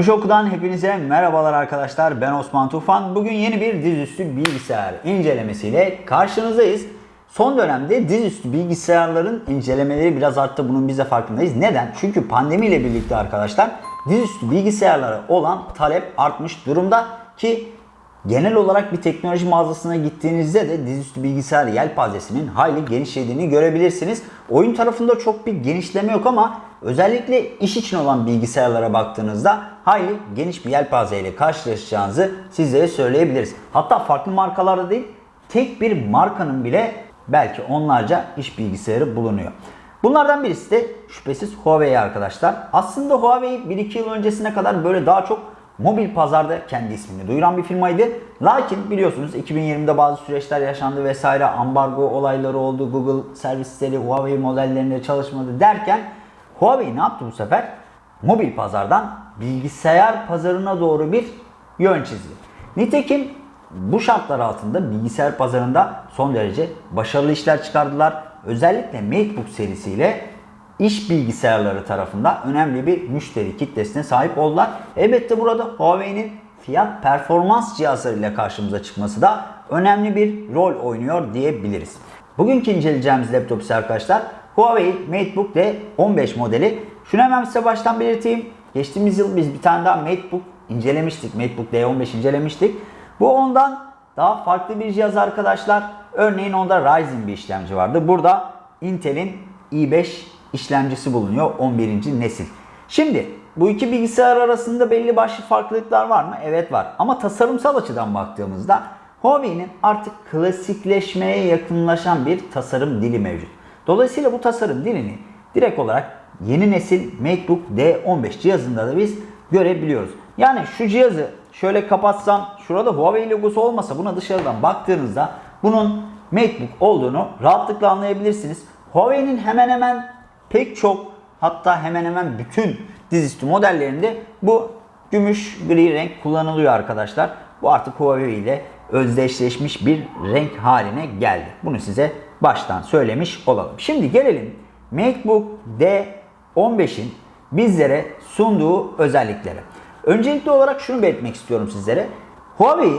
Teknoloji hepinize merhabalar arkadaşlar. Ben Osman Tufan. Bugün yeni bir dizüstü bilgisayar incelemesiyle karşınızdayız. Son dönemde dizüstü bilgisayarların incelemeleri biraz arttı. Bunun biz de farkındayız. Neden? Çünkü pandemiyle birlikte arkadaşlar dizüstü bilgisayarlara olan talep artmış durumda ki genel olarak bir teknoloji mağazasına gittiğinizde de dizüstü bilgisayar yelpazesinin hayli genişlediğini görebilirsiniz. Oyun tarafında çok bir genişleme yok ama özellikle iş için olan bilgisayarlara baktığınızda hayli geniş bir yelpaze ile karşılaşacağınızı sizlere söyleyebiliriz. Hatta farklı markalarda değil tek bir markanın bile belki onlarca iş bilgisayarı bulunuyor. Bunlardan birisi de şüphesiz Huawei arkadaşlar. Aslında Huawei 1-2 yıl öncesine kadar böyle daha çok mobil pazarda kendi ismini duyuran bir firmaydı. Lakin biliyorsunuz 2020'de bazı süreçler yaşandı vesaire ambargo olayları oldu. Google servisleri Huawei modellerinde çalışmadı derken Huawei ne yaptı bu sefer? Mobil pazardan bilgisayar pazarına doğru bir yön çizdi. Nitekim bu şartlar altında bilgisayar pazarında son derece başarılı işler çıkardılar. Özellikle MateBook serisiyle iş bilgisayarları tarafında önemli bir müşteri kitlesine sahip oldular. Elbette burada Huawei'nin fiyat performans cihazlarıyla karşımıza çıkması da önemli bir rol oynuyor diyebiliriz. Bugünkü inceleyeceğimiz laptop ise arkadaşlar Huawei MateBook D15 modeli. Şunu hemen size baştan belirteyim. Geçtiğimiz yıl biz bir tane daha MateBook incelemiştik. MateBook D15 incelemiştik. Bu ondan daha farklı bir cihaz arkadaşlar. Örneğin onda Ryzen bir işlemci vardı. Burada Intel'in i5 işlemcisi bulunuyor 11. nesil. Şimdi bu iki bilgisayar arasında belli başlı farklılıklar var mı? Evet var. Ama tasarımsal açıdan baktığımızda Huawei'nin artık klasikleşmeye yakınlaşan bir tasarım dili mevcut. Dolayısıyla bu tasarım dilini direkt olarak yeni nesil MateBook D15 cihazında da biz görebiliyoruz. Yani şu cihazı şöyle kapatsam şurada Huawei logosu olmasa buna dışarıdan baktığınızda bunun MateBook olduğunu rahatlıkla anlayabilirsiniz. Huawei'nin hemen hemen pek çok hatta hemen hemen bütün dizüstü modellerinde bu gümüş gri renk kullanılıyor arkadaşlar. Bu artık Huawei ile özdeşleşmiş bir renk haline geldi. Bunu size baştan söylemiş olalım. Şimdi gelelim MacBook D15'in bizlere sunduğu özelliklere. Öncelikli olarak şunu belirtmek istiyorum sizlere. Huawei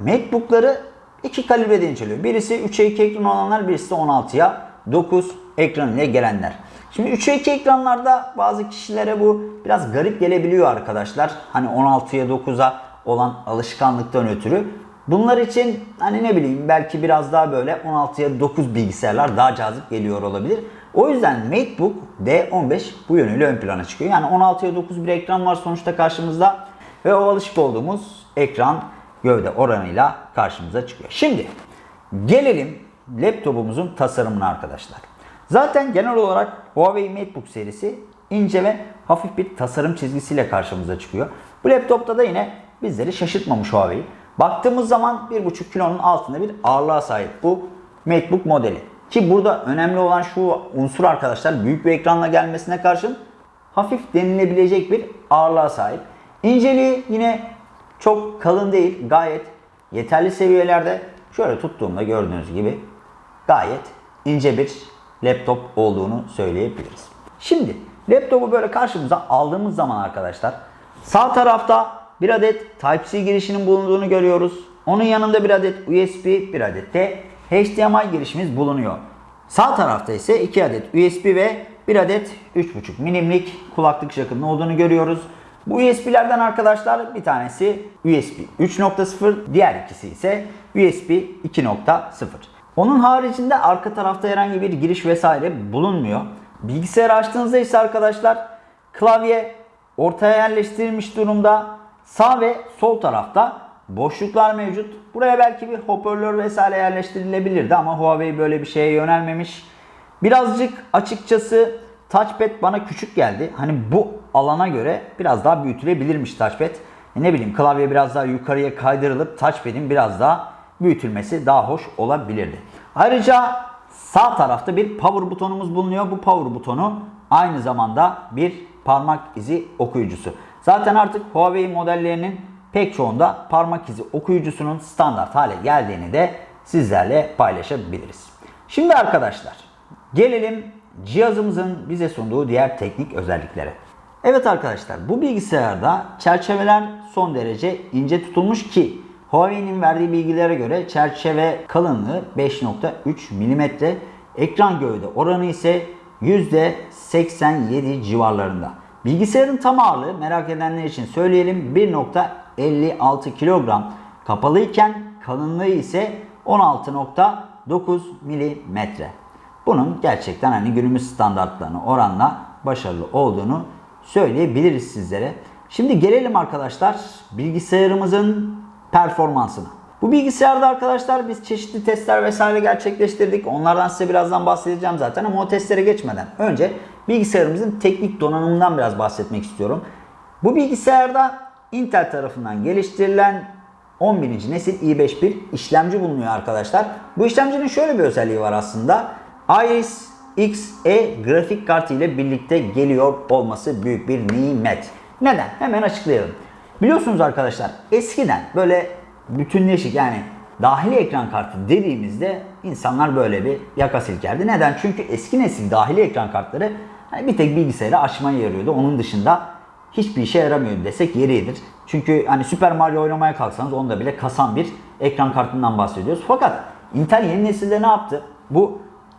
MacBook'ları iki kalibrede inceliyor. Birisi 3'e 2 ekran olanlar, birisi de 16'ya 9 ekran ile gelenler. Şimdi 3'e 2 ekranlarda bazı kişilere bu biraz garip gelebiliyor arkadaşlar. Hani 16'ya 9'a olan alışkanlıktan ötürü. Bunlar için hani ne bileyim belki biraz daha böyle 16'ya 9 bilgisayarlar daha cazip geliyor olabilir. O yüzden MateBook D15 bu yönüyle ön plana çıkıyor. Yani 16'ya 9 bir ekran var sonuçta karşımızda ve o alışık olduğumuz ekran gövde oranıyla karşımıza çıkıyor. Şimdi gelelim laptopumuzun tasarımına arkadaşlar. Zaten genel olarak Huawei MateBook serisi ince ve hafif bir tasarım çizgisiyle karşımıza çıkıyor. Bu laptopta da yine bizleri şaşırtmamış Huawei. Baktığımız zaman 1.5 kilonun altında bir ağırlığa sahip bu MateBook modeli. Ki burada önemli olan şu unsur arkadaşlar büyük bir ekranla gelmesine karşın hafif denilebilecek bir ağırlığa sahip. İnceliği yine çok kalın değil gayet yeterli seviyelerde. Şöyle tuttuğumda gördüğünüz gibi gayet ince bir laptop olduğunu söyleyebiliriz. Şimdi laptopu böyle karşımıza aldığımız zaman arkadaşlar sağ tarafta bir adet Type-C girişinin bulunduğunu görüyoruz. Onun yanında bir adet USB, bir adet de HDMI girişimiz bulunuyor. Sağ tarafta ise 2 adet USB ve bir adet 3.5 milimlik kulaklık jackının olduğunu görüyoruz. Bu USB'lerden arkadaşlar bir tanesi USB 3.0, diğer ikisi ise USB 2.0. Onun haricinde arka tarafta herhangi bir giriş vesaire bulunmuyor. Bilgisayarı açtığınızda ise arkadaşlar klavye ortaya yerleştirilmiş durumda. Sağ ve sol tarafta boşluklar mevcut. Buraya belki bir hoparlör vesaire yerleştirilebilirdi ama Huawei böyle bir şeye yönelmemiş. Birazcık açıkçası touchpad bana küçük geldi. Hani bu alana göre biraz daha büyütülebilirmiş touchpad. E ne bileyim klavye biraz daha yukarıya kaydırılıp touchpad'in biraz daha büyütülmesi daha hoş olabilirdi. Ayrıca sağ tarafta bir power butonumuz bulunuyor. Bu power butonu aynı zamanda bir parmak izi okuyucusu. Zaten artık Huawei modellerinin pek çoğunda parmak izi okuyucusunun standart hale geldiğini de sizlerle paylaşabiliriz. Şimdi arkadaşlar gelelim cihazımızın bize sunduğu diğer teknik özelliklere. Evet arkadaşlar bu bilgisayarda çerçeveler son derece ince tutulmuş ki Huawei'nin verdiği bilgilere göre çerçeve kalınlığı 5.3 mm, ekran gövde oranı ise %87 civarlarında. Bilgisayarın tam ağırlığı merak edenler için söyleyelim 1.56 kilogram kapalıyken kalınlığı ise 16.9 milimetre. Bunun gerçekten hani günümüz standartlarına oranla başarılı olduğunu söyleyebiliriz sizlere. Şimdi gelelim arkadaşlar bilgisayarımızın performansına. Bu bilgisayarda arkadaşlar biz çeşitli testler vesaire gerçekleştirdik. Onlardan size birazdan bahsedeceğim zaten ama o testlere geçmeden önce bilgisayarımızın teknik donanımından biraz bahsetmek istiyorum. Bu bilgisayarda Intel tarafından geliştirilen 11. nesil i5 bir işlemci bulunuyor arkadaşlar. Bu işlemcinin şöyle bir özelliği var aslında. Iris Xe grafik kartı ile birlikte geliyor olması büyük bir nimet. Neden? Hemen açıklayalım. Biliyorsunuz arkadaşlar eskiden böyle bütünleşik yani dahili ekran kartı dediğimizde insanlar böyle bir yaka silkerdi. Neden? Çünkü eski nesil dahili ekran kartları hani bir tek bilgisayarı açmaya yarıyordu. Onun dışında hiçbir işe yaramıyordu desek yeridir. Çünkü hani Super Mario oynamaya kalksanız onda bile kasan bir ekran kartından bahsediyoruz. Fakat Intel yeni nesilde ne yaptı? Bu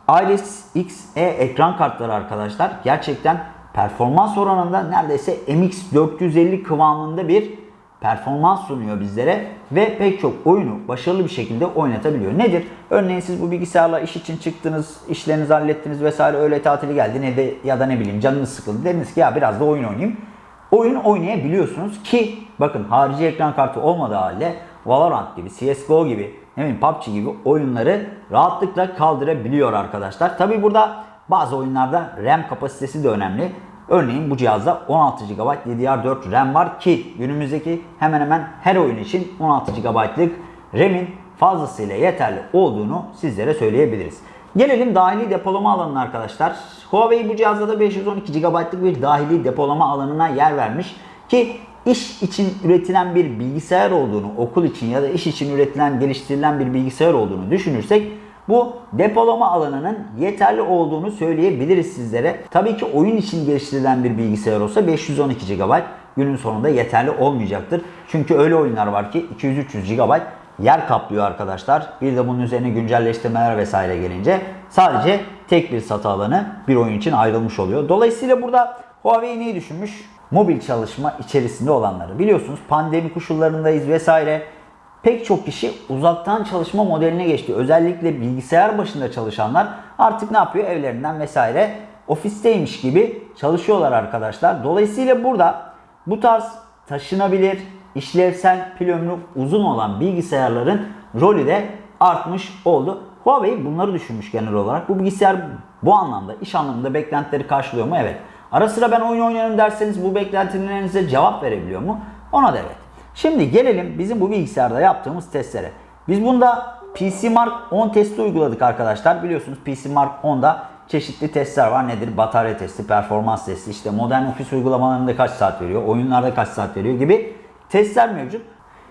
Iris Xe ekran kartları arkadaşlar gerçekten performans oranında neredeyse MX450 kıvamında bir performans sunuyor bizlere ve pek çok oyunu başarılı bir şekilde oynatabiliyor. Nedir? Örneğin siz bu bilgisayarla iş için çıktınız, işlerinizi hallettiniz vesaire öğle tatili geldi ne de ya da ne bileyim canınız sıkıldı. Dediniz ki ya biraz da oyun oynayayım. Oyun oynayabiliyorsunuz ki bakın harici ekran kartı olmadığı halde Valorant gibi, CSGO gibi, ne bileyim PUBG gibi oyunları rahatlıkla kaldırabiliyor arkadaşlar. Tabi burada bazı oyunlarda RAM kapasitesi de önemli. Örneğin bu cihazda 16 GB DDR4 RAM var ki günümüzdeki hemen hemen her oyun için 16 GB'lık RAM'in fazlasıyla yeterli olduğunu sizlere söyleyebiliriz. Gelelim dahili depolama alanına arkadaşlar. Huawei bu cihazda da 512 GB'lık bir dahili depolama alanına yer vermiş ki iş için üretilen bir bilgisayar olduğunu, okul için ya da iş için üretilen, geliştirilen bir bilgisayar olduğunu düşünürsek bu depolama alanının yeterli olduğunu söyleyebiliriz sizlere. Tabii ki oyun için geliştirilen bir bilgisayar olsa 512 GB günün sonunda yeterli olmayacaktır. Çünkü öyle oyunlar var ki 200-300 GB yer kaplıyor arkadaşlar. Bir de bunun üzerine güncelleştirmeler vesaire gelince sadece tek bir satı alanı bir oyun için ayrılmış oluyor. Dolayısıyla burada Huawei neyi düşünmüş? Mobil çalışma içerisinde olanları. Biliyorsunuz pandemi koşullarındayız vesaire. Pek çok kişi uzaktan çalışma modeline geçti. Özellikle bilgisayar başında çalışanlar artık ne yapıyor? Evlerinden vesaire ofisteymiş gibi çalışıyorlar arkadaşlar. Dolayısıyla burada bu tarz taşınabilir, işlevsel, pil ömrü uzun olan bilgisayarların rolü de artmış oldu. Huawei bunları düşünmüş genel olarak. Bu bilgisayar bu anlamda, iş anlamında beklentileri karşılıyor mu? Evet. Ara sıra ben oyun oynarım derseniz bu beklentilerinize cevap verebiliyor mu? Ona da evet. Şimdi gelelim bizim bu bilgisayarda yaptığımız testlere. Biz bunda PC Mark 10 testi uyguladık arkadaşlar. Biliyorsunuz PC Mark 10'da çeşitli testler var. Nedir? Batarya testi, performans testi, işte modern ofis uygulamalarında kaç saat veriyor, oyunlarda kaç saat veriyor gibi testler mevcut.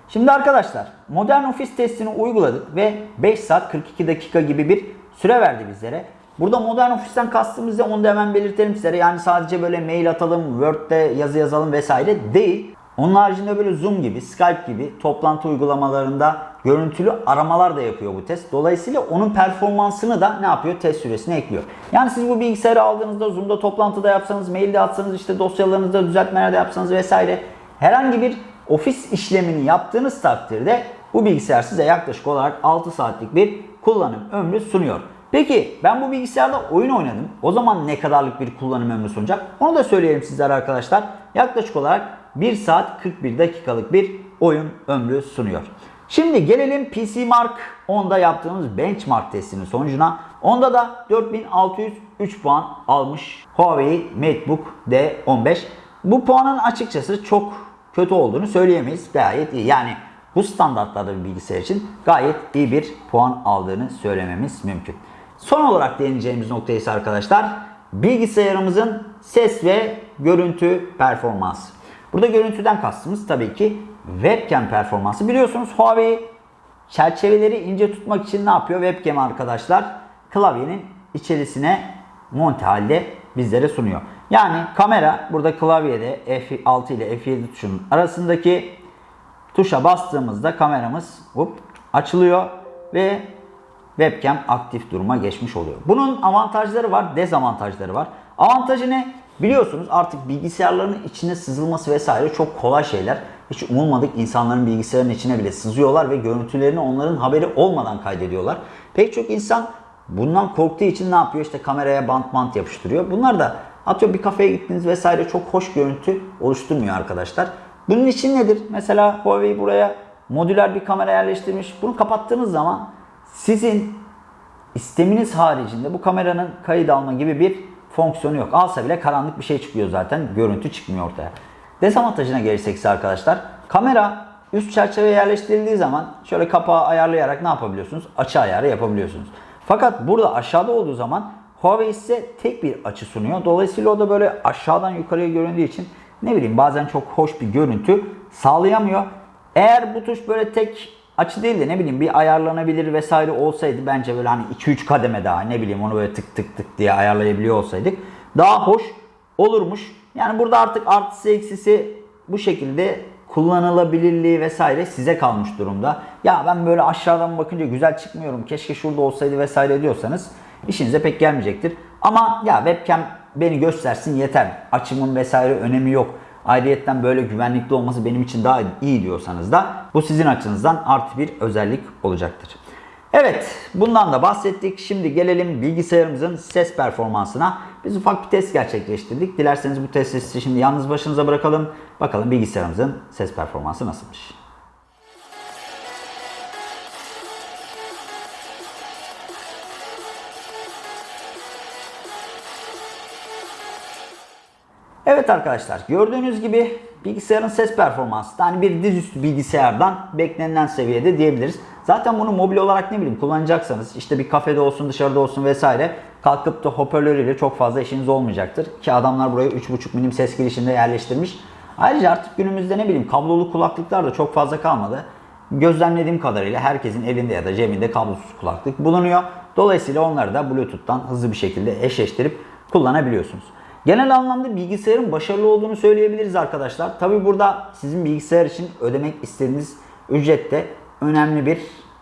Şimdi arkadaşlar modern ofis testini uyguladık ve 5 saat 42 dakika gibi bir süre verdi bizlere. Burada modern ofisten kastımız da onu da hemen belirtelim sizlere. Yani sadece böyle mail atalım, Word'de yazı yazalım vesaire değil. Onun haricinde böyle Zoom gibi, Skype gibi toplantı uygulamalarında görüntülü aramalar da yapıyor bu test. Dolayısıyla onun performansını da ne yapıyor? Test süresine ekliyor. Yani siz bu bilgisayarı aldığınızda Zoom'da toplantıda yapsanız, mailde atsanız, işte dosyalarınızda düzeltmelerde yapsanız vesaire herhangi bir ofis işlemini yaptığınız takdirde bu bilgisayar size yaklaşık olarak 6 saatlik bir kullanım ömrü sunuyor. Peki ben bu bilgisayarda oyun oynadım. O zaman ne kadarlık bir kullanım ömrü sunacak? Onu da söyleyelim sizlere arkadaşlar. Yaklaşık olarak 1 saat 41 dakikalık bir oyun ömrü sunuyor. Şimdi gelelim PC Mark 10'da yaptığımız benchmark testinin sonucuna. Onda da 4603 puan almış Huawei MateBook D15. Bu puanın açıkçası çok kötü olduğunu söyleyemeyiz. Gayet iyi. Yani bu standartlarda bir bilgisayar için gayet iyi bir puan aldığını söylememiz mümkün. Son olarak değineceğimiz nokta ise arkadaşlar bilgisayarımızın ses ve görüntü performansı. Burada görüntüden kastımız tabii ki webcam performansı. Biliyorsunuz Huawei çerçeveleri ince tutmak için ne yapıyor? Webcam arkadaşlar klavyenin içerisine monte halde bizlere sunuyor. Yani kamera burada klavyede F6 ile F7 tuşunun arasındaki tuşa bastığımızda kameramız hop, açılıyor ve webcam aktif duruma geçmiş oluyor. Bunun avantajları var, dezavantajları var. Avantajı ne? Biliyorsunuz artık bilgisayarların içine sızılması vesaire çok kolay şeyler. Hiç umulmadık insanların bilgisayarın içine bile sızıyorlar ve görüntülerini onların haberi olmadan kaydediyorlar. Pek çok insan bundan korktuğu için ne yapıyor? İşte kameraya bant bant yapıştırıyor. Bunlar da atıyor bir kafeye gittiniz vesaire çok hoş görüntü oluşturmuyor arkadaşlar. Bunun için nedir? Mesela Huawei buraya modüler bir kamera yerleştirmiş. Bunu kapattığınız zaman sizin isteminiz haricinde bu kameranın kayıt alma gibi bir fonksiyonu yok. Alsa bile karanlık bir şey çıkıyor zaten. Görüntü çıkmıyor ortaya. Dezavantajına gelirsek ise arkadaşlar kamera üst çerçeve yerleştirildiği zaman şöyle kapağı ayarlayarak ne yapabiliyorsunuz? Açı ayarı yapabiliyorsunuz. Fakat burada aşağıda olduğu zaman Huawei size tek bir açı sunuyor. Dolayısıyla o da böyle aşağıdan yukarıya göründüğü için ne bileyim bazen çok hoş bir görüntü sağlayamıyor. Eğer bu tuş böyle tek açı değil de ne bileyim bir ayarlanabilir vesaire olsaydı bence böyle hani 2-3 kademe daha ne bileyim onu böyle tık tık tık diye ayarlayabiliyor olsaydık daha hoş olurmuş. Yani burada artık artısı eksisi bu şekilde kullanılabilirliği vesaire size kalmış durumda. Ya ben böyle aşağıdan bakınca güzel çıkmıyorum keşke şurada olsaydı vesaire diyorsanız işinize pek gelmeyecektir. Ama ya webcam beni göstersin yeter. Açımın vesaire önemi yok. Ayrıyetten böyle güvenlikli olması benim için daha iyi diyorsanız da bu sizin açınızdan artı bir özellik olacaktır. Evet bundan da bahsettik. Şimdi gelelim bilgisayarımızın ses performansına. Biz ufak bir test gerçekleştirdik. Dilerseniz bu testi şimdi yalnız başınıza bırakalım. Bakalım bilgisayarımızın ses performansı nasılmış. Evet arkadaşlar gördüğünüz gibi bilgisayarın ses performansı da hani bir dizüstü bilgisayardan beklenilen seviyede diyebiliriz. Zaten bunu mobil olarak ne bileyim kullanacaksanız işte bir kafede olsun dışarıda olsun vesaire kalkıp da hoparlörüyle çok fazla işiniz olmayacaktır. Ki adamlar buraya 3.5 milim ses girişinde yerleştirmiş. Ayrıca artık günümüzde ne bileyim kablolu kulaklıklar da çok fazla kalmadı. Gözlemlediğim kadarıyla herkesin elinde ya da cebinde kablosuz kulaklık bulunuyor. Dolayısıyla onları da Bluetooth'tan hızlı bir şekilde eşleştirip kullanabiliyorsunuz. Genel anlamda bilgisayarın başarılı olduğunu söyleyebiliriz arkadaşlar. Tabi burada sizin bilgisayar için ödemek istediğiniz ücret de önemli bir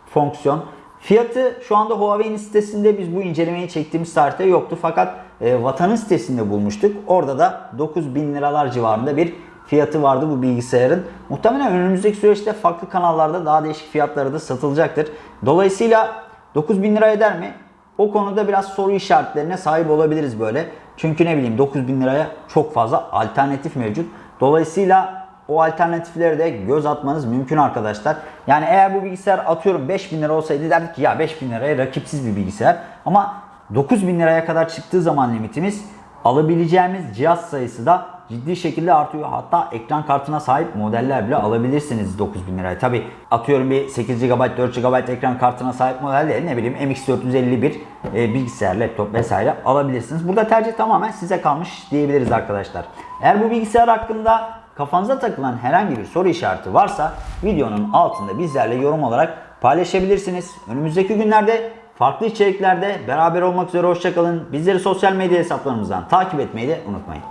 fonksiyon. Fiyatı şu anda Huawei'nin sitesinde biz bu incelemeyi çektiğimiz tarihte yoktu. Fakat e, Vatan'ın sitesinde bulmuştuk. Orada da 9000 liralar civarında bir fiyatı vardı bu bilgisayarın. Muhtemelen önümüzdeki süreçte farklı kanallarda daha değişik fiyatları da satılacaktır. Dolayısıyla 9000 lira eder mi? O konuda biraz soru işaretlerine sahip olabiliriz böyle. Çünkü ne bileyim 9000 liraya çok fazla alternatif mevcut. Dolayısıyla o alternatiflere de göz atmanız mümkün arkadaşlar. Yani eğer bu bilgisayar atıyorum 5000 lira olsaydı derdik ki ya 5000 liraya rakipsiz bir bilgisayar. Ama 9000 liraya kadar çıktığı zaman limitimiz alabileceğimiz cihaz sayısı da ciddi şekilde artıyor. Hatta ekran kartına sahip modeller bile alabilirsiniz 9000 liraya. Tabi atıyorum bir 8 GB 4 GB ekran kartına sahip model değil ne bileyim MX451 e, bilgisayar, laptop vesaire alabilirsiniz. Burada tercih tamamen size kalmış diyebiliriz arkadaşlar. Eğer bu bilgisayar hakkında kafanıza takılan herhangi bir soru işareti varsa videonun altında bizlerle yorum olarak paylaşabilirsiniz. Önümüzdeki günlerde farklı içeriklerde beraber olmak üzere hoşçakalın. Bizleri sosyal medya hesaplarımızdan takip etmeyi de unutmayın.